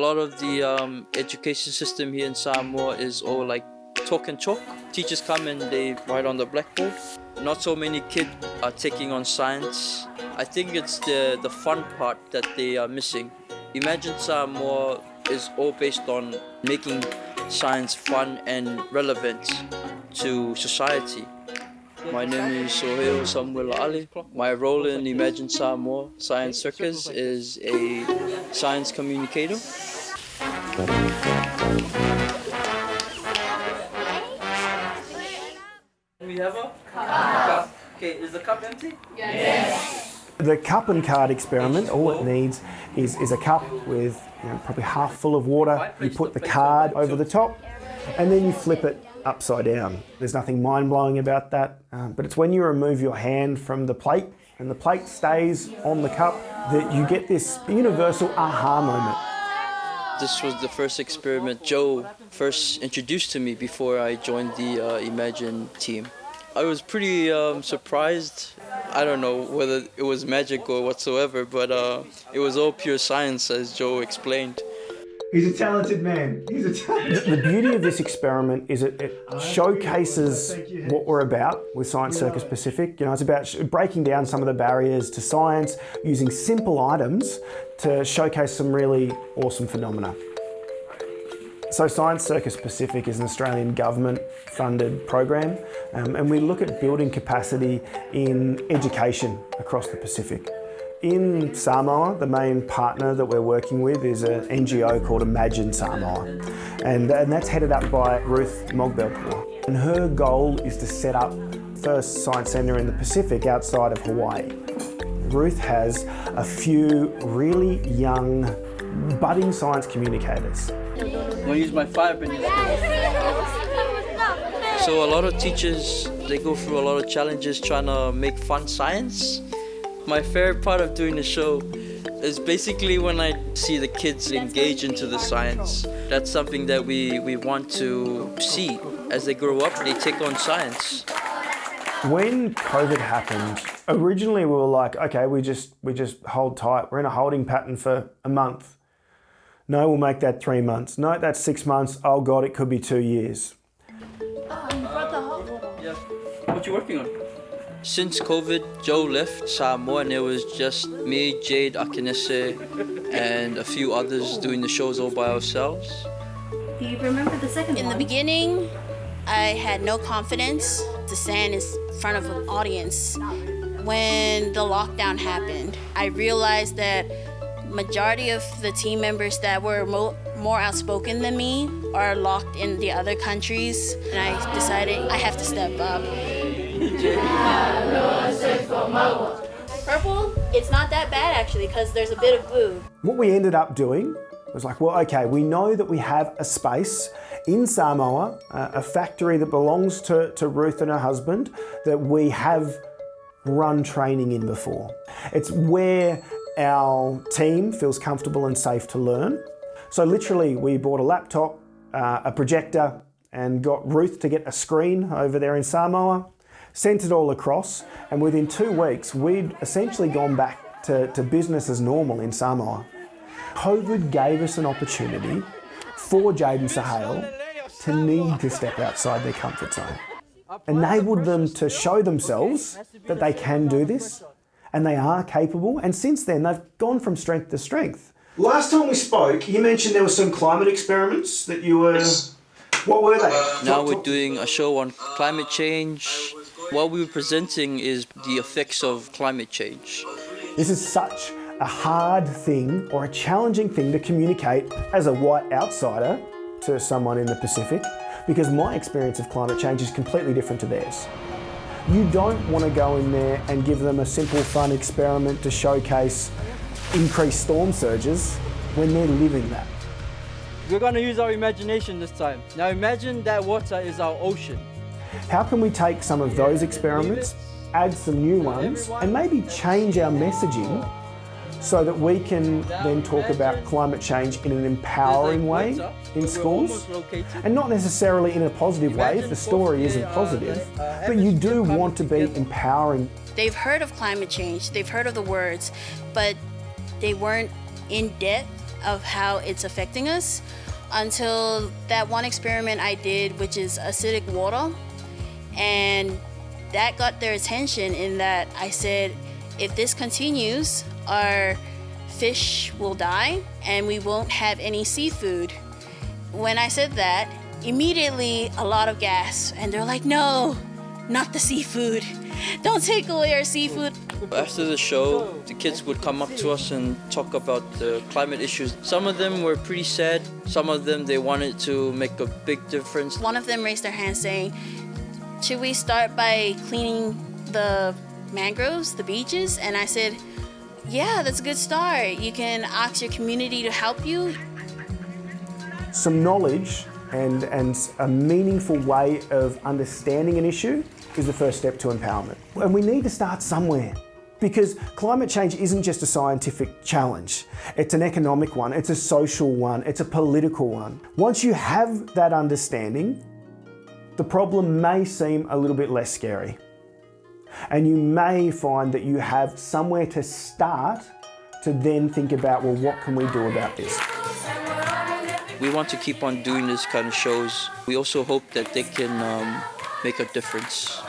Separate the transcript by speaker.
Speaker 1: lot of the um, education system here in Samoa is all like talk and chalk. Teachers come and they write on the blackboard. Not so many kids are taking on science. I think it's the, the fun part that they are missing. Imagine Samoa is all based on making science fun and relevant to society. My name is Sohail Samuel Ali. My role in Imagine Samoa Science Circus is a science communicator. We have a cup. Okay, is the cup empty? Yes.
Speaker 2: The cup and card experiment, all it needs is, is a cup with you know, probably half full of water. You put the card over the top and then you flip it upside down. There's nothing mind-blowing about that, um, but it's when you remove your hand from the plate and the plate stays on the cup that you get this universal aha moment.
Speaker 1: This was the first experiment Joe first introduced to me before I joined the uh, Imagine team. I was pretty um, surprised. I don't know whether it was magic or whatsoever, but uh, it was all pure science as Joe explained.
Speaker 2: He's a talented man. He's a talented The beauty of this experiment is it, it showcases what we're about with Science Circus Pacific. You know, it's about breaking down some of the barriers to science, using simple items to showcase some really awesome phenomena. So Science Circus Pacific is an Australian government funded program um, and we look at building capacity in education across the Pacific. In Samoa, the main partner that we're working with is an NGO called Imagine Samoa. And, and that's headed up by Ruth Mogbelpur. And her goal is to set up first science centre in the Pacific outside of Hawaii. Ruth has a few really young, budding science communicators.
Speaker 1: I'm gonna use my five minutes. So a lot of teachers, they go through a lot of challenges trying to make fun science. My favorite part of doing the show is basically when I see the kids engage into the science. That's something that we, we want to see. As they grow up, they take on science.
Speaker 2: When COVID happened, originally we were like, okay, we just we just hold tight. We're in a holding pattern for a month. No, we'll make that three months. No, that's six months. Oh God, it could be two years.
Speaker 1: Yeah. What you working on? Since COVID, Joe left Samoa and it was just me, Jade, Akinese, and a few others doing the shows all by ourselves.
Speaker 3: Do you remember the second
Speaker 4: In
Speaker 3: one?
Speaker 4: the beginning, I had no confidence to stand in front of an audience. When the lockdown happened, I realized that majority of the team members that were mo more outspoken than me are locked in the other countries, and I decided I have to step up. Purple, it's not that bad actually, because there's a bit of blue.
Speaker 2: What we ended up doing was like, well, okay, we know that we have a space in Samoa, uh, a factory that belongs to, to Ruth and her husband, that we have run training in before. It's where our team feels comfortable and safe to learn. So literally, we bought a laptop, uh, a projector, and got Ruth to get a screen over there in Samoa, sent it all across, and within two weeks, we'd essentially gone back to, to business as normal in Samoa. COVID gave us an opportunity for Jade and Sahale to need to step outside their comfort zone. Enabled them to show themselves that they can do this and they are capable. And since then, they've gone from strength to strength. Last time we spoke, you mentioned there were some climate experiments that you were. What were they?
Speaker 1: Now we're doing a show on climate change. What we were presenting is the effects of climate change.
Speaker 2: This is such a hard thing or a challenging thing to communicate as a white outsider to someone in the Pacific because my experience of climate change is completely different to theirs. You don't want to go in there and give them a simple fun experiment to showcase increased storm surges when they're living that.
Speaker 5: We're going to use our imagination this time. Now imagine that water is our ocean.
Speaker 2: How can we take some of those experiments, add some new ones, and maybe change our messaging so that we can then talk about climate change in an empowering way in schools? And not necessarily in a positive way if the story isn't positive, but you do want to be empowering.
Speaker 4: They've heard of climate change, they've heard of the words, but they weren't in depth of how it's affecting us until that one experiment I did, which is acidic water. And that got their attention in that I said, if this continues, our fish will die and we won't have any seafood. When I said that, immediately a lot of gas, and they're like, no, not the seafood. Don't take away our seafood.
Speaker 1: After the show, the kids would come up to us and talk about the climate issues. Some of them were pretty sad. Some of them, they wanted to make a big difference.
Speaker 4: One of them raised their hand saying, should we start by cleaning the mangroves, the beaches? And I said, yeah, that's a good start. You can ask your community to help you.
Speaker 2: Some knowledge and, and a meaningful way of understanding an issue is the first step to empowerment. And we need to start somewhere because climate change isn't just a scientific challenge. It's an economic one, it's a social one, it's a political one. Once you have that understanding, the problem may seem a little bit less scary. And you may find that you have somewhere to start to then think about, well, what can we do about this?
Speaker 1: We want to keep on doing this kind of shows. We also hope that they can um, make a difference.